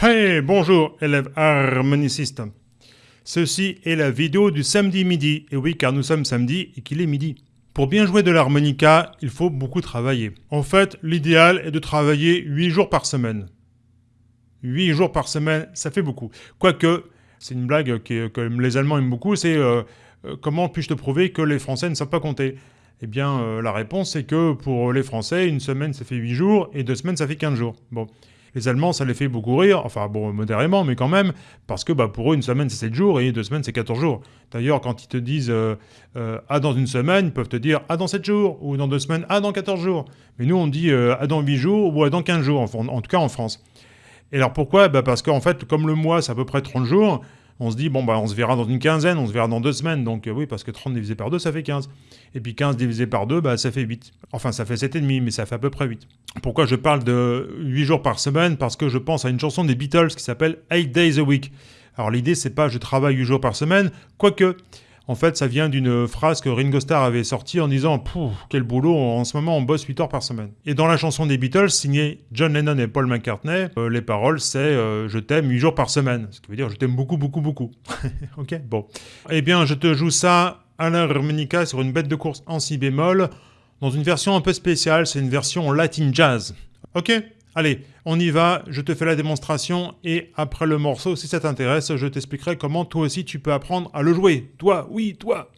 Hey, bonjour, élèves harmonicistes. Ceci est la vidéo du samedi midi. Et oui, car nous sommes samedi et qu'il est midi. Pour bien jouer de l'harmonica, il faut beaucoup travailler. En fait, l'idéal est de travailler 8 jours par semaine. 8 jours par semaine, ça fait beaucoup. Quoique, c'est une blague que les Allemands aiment beaucoup, c'est euh, euh, comment puis-je te prouver que les Français ne savent pas compter? Eh bien, euh, la réponse, c'est que pour les Français, une semaine, ça fait 8 jours, et deux semaines, ça fait 15 jours. Bon. Les Allemands, ça les fait beaucoup rire, enfin bon, modérément, mais quand même, parce que bah, pour eux, une semaine, c'est 7 jours, et deux semaines, c'est 14 jours. D'ailleurs, quand ils te disent euh, euh, Ah, dans une semaine », ils peuvent te dire « Ah, dans 7 jours », ou dans deux semaines « Ah, dans 14 jours ». Mais nous, on dit euh, Ah, dans 8 jours », ou Ah, dans 15 jours, en, tout cas en France. Et alors pourquoi? Bah Parce qu'en fait, comme le mois, c'est à peu près 30 jours, on se dit, bon, bah, on se verra dans une quinzaine, on se verra dans deux semaines. Donc oui, parce que 30 divisé par 2, ça fait 15. Et puis 15 divisé par 2, bah, ça fait 8. Enfin, ça fait 7,5, mais ça fait à peu près 8. Pourquoi je parle de 8 jours par semaine? Parce que je pense à une chanson des Beatles qui s'appelle 8 Days a Week. Alors l'idée, c'est pas je travaille 8 jours par semaine, quoique en fait, ça vient d'une phrase que Ringo Starr avait sortie en disant Pouf, quel boulot, en ce moment on bosse 8 heures par semaine. Et dans la chanson des Beatles, signée John Lennon et Paul McCartney, euh, les paroles c'est euh, Je t'aime 8 jours par semaine. Ce qui veut dire Je t'aime beaucoup, beaucoup, beaucoup. ok Bon. Eh bien, je te joue ça à l'harmonica sur une bête de course en si bémol, dans une version un peu spéciale, c'est une version latin jazz. Ok Allez, on y va, je te fais la démonstration et après le morceau, si ça t'intéresse, je t'expliquerai comment toi aussi tu peux apprendre à le jouer. Toi, oui, toi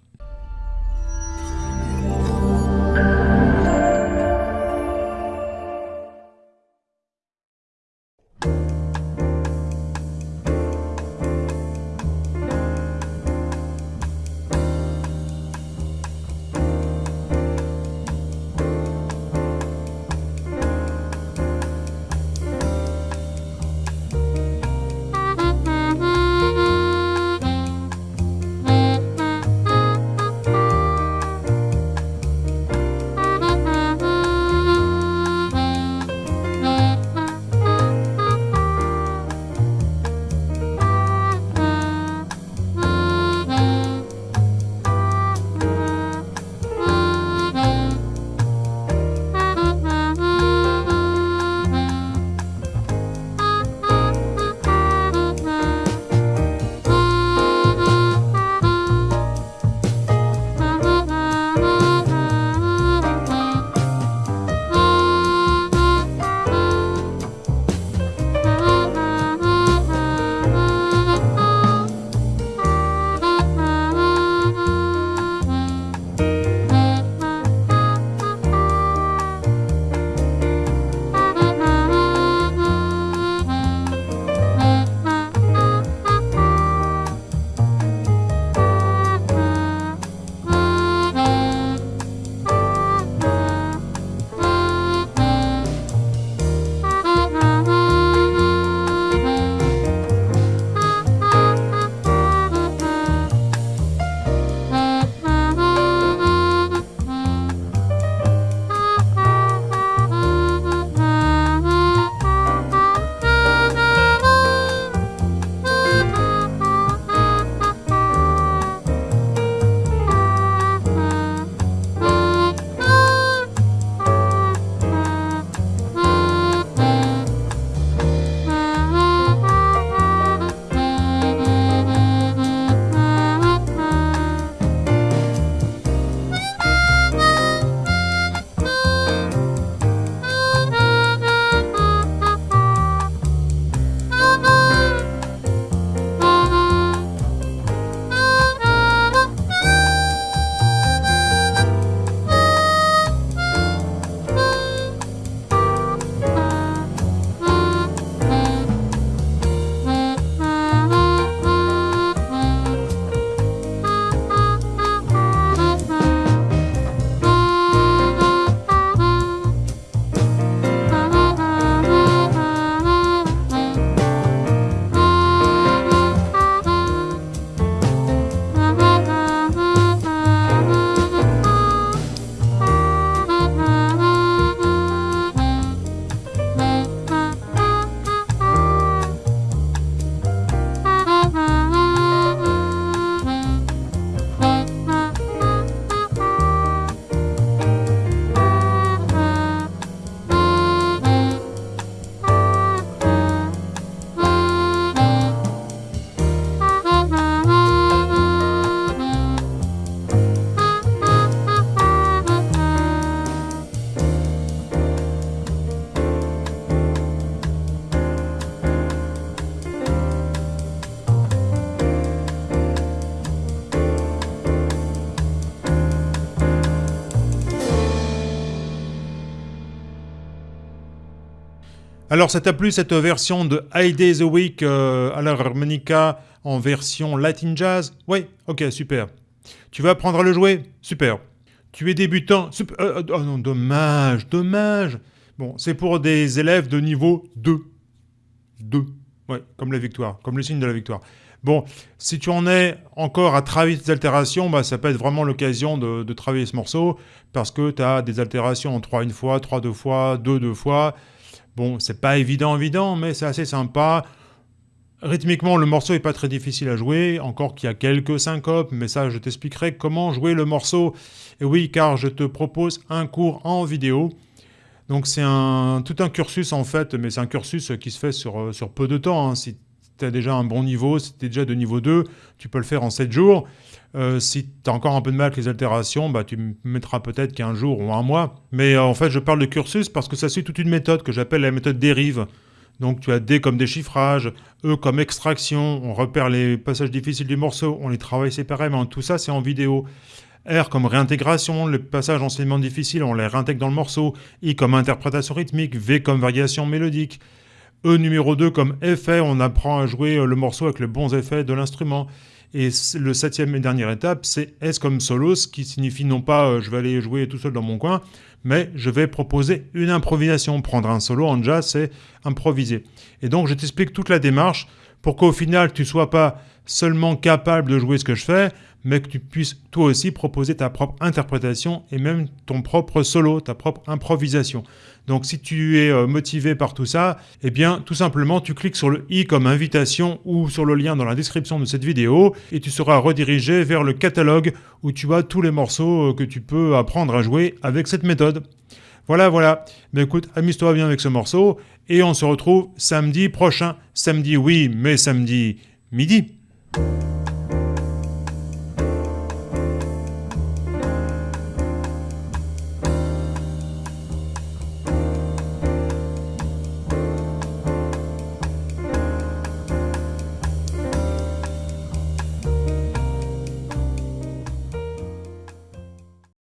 Alors ça t'a plu cette version de High Days a Week euh, à l'harmonica en version Latin Jazz? Oui, ok, super. Tu vas apprendre à le jouer? Super. Tu es débutant? Euh, euh, Oh non, dommage, dommage. Bon, c'est pour des élèves de niveau 2. 2. Ouais, comme la victoire, comme le signe de la victoire. Bon, si tu en es encore à travailler tes altérations, bah, ça peut être vraiment l'occasion de, travailler ce morceau, parce que tu as des altérations en 3 une fois, 3 deux fois, 2 deux fois. Bon, c'est pas évident, évident, mais c'est assez sympa. Rythmiquement, le morceau est pas très difficile à jouer, encore qu'il y a quelques syncopes, mais ça, je t'expliquerai comment jouer le morceau. Et oui, car je te propose un cours en vidéo. Donc c'est un, tout un cursus en fait, mais c'est un cursus qui se fait sur, sur peu de temps. Hein. Tu as déjà un bon niveau, si tu es déjà de niveau 2, tu peux le faire en 7 jours. Euh, si tu as encore un peu de mal avec les altérations, bah, tu mettras peut-être qu'un jour ou un mois. Mais euh, en fait, je parle de cursus parce que ça suit toute une méthode que j'appelle la méthode dérive. Donc tu as D comme déchiffrage, E comme extraction, on repère les passages difficiles du morceau, on les travaille séparément, tout ça c'est en vidéo. R comme réintégration, les passages enseignement difficiles, on les réintègre dans le morceau. I comme interprétation rythmique, V comme variation mélodique. E numéro 2 comme effet, on apprend à jouer le morceau avec les bons effets de l'instrument. Et le septième et dernière étape, c'est S comme solo, ce qui signifie non pas euh, je vais aller jouer tout seul dans mon coin, mais je vais proposer une improvisation. Prendre un solo en jazz, c'est improviser. Et donc je t'explique toute la démarche pour qu'au final tu sois pas seulement capable de jouer ce que je fais, mais que tu puisses toi aussi proposer ta propre interprétation et même ton propre solo, ta propre improvisation. Donc si tu es euh, motivé par tout ça, eh bien tout simplement tu cliques sur le i comme invitation ou sur le lien dans la description de cette vidéo et tu seras redirigé vers le catalogue où tu as tous les morceaux euh, que tu peux apprendre à jouer avec cette méthode. Voilà, voilà. Mais écoute, amuse-toi bien avec ce morceau et on se retrouve samedi prochain. Samedi oui, mais samedi midi.